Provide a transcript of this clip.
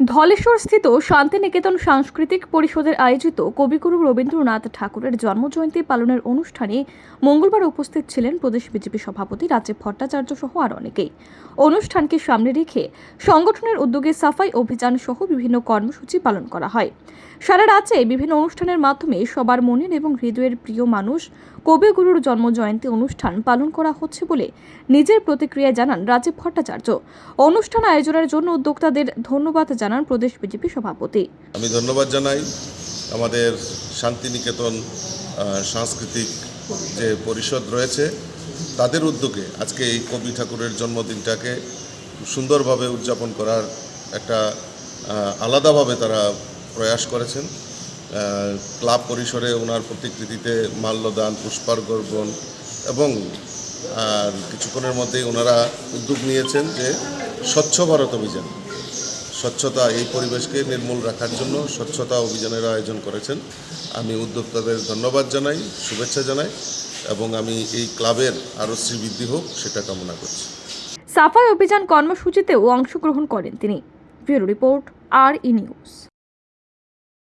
ধলেশ্বর স্থিত শান্তিনিকেতন সাংস্কৃতিক পরিষদের আয়োজিত কবিগুরু রবীন্দ্রনাথ ঠাকুরের জন্মজয়ন্তী পালনের অনুষ্ঠানে মঙ্গলবার উপস্থিত ছিলেন প্রদেশ বিজেপি সভাপতি রাজীব ভট্টাচার্য সহ আর অনেকেই। অনুষ্ঠানকে সামনে রেখে সংগঠনের উদ্যোগে সাফাই অভিযান সহ বিভিন্ন কর্মসূচি পালন করা হয়। সারা রাজ্যে বিভিন্ন অনুষ্ঠানের মাধ্যমে সবার মনের এবং হৃদয়ের প্রিয় মানুষ কবিগুরুর জন্মজয়ন্তী অনুষ্ঠান পালন করা হচ্ছে বলে নিজের প্রতিক্রিয়া জানান রাজীব ভট্টাচার্য। অনুষ্ঠান আয়োজনের জন্য উদ্যোক্তাদের ধন্যবাদ জানান প্রদেশ বিজেপি সভাপতি। আমি ধন্যবাদ জানাই আমাদের শান্তিনিকেতন সাংস্কৃতিক যে পরিষদ রয়েছে, তাদের উদ্যোগে আজকে এই কবি ঠাকুরের জন্মদিনটাকে সুন্দরভাবে উদযাপন করার একটা আলাদাভাবে তারা প্রয়াস করেছেন। ক্লাব পরিসরে ওনার প্রতিকৃতিতে মাল্যদান পুষ্পার্ঘন এবং, আর কিছুক্ষণের মধ্যেই ওনারা উদ্যোগ নিয়েছেন যে স্বচ্ছ ভারত অভিযান। স্বচ্ছতা এই পরিবেশকে নির্মূল রাখার জন্য স্বচ্ছতা অভিযানের আয়োজন করেছেন। আমি উদ্যোক্তাদের ধন্যবাদ জানাই, শুভেচ্ছা জানাই এবং আমি এই ক্লাবের আরও শ্রীবৃদ্ধি হোক সেটা কামনা করছি। সাফাই অভিযান কর্মসূচিতেও অংশগ্রহণ করেন তিনি। Bureau report, R E news.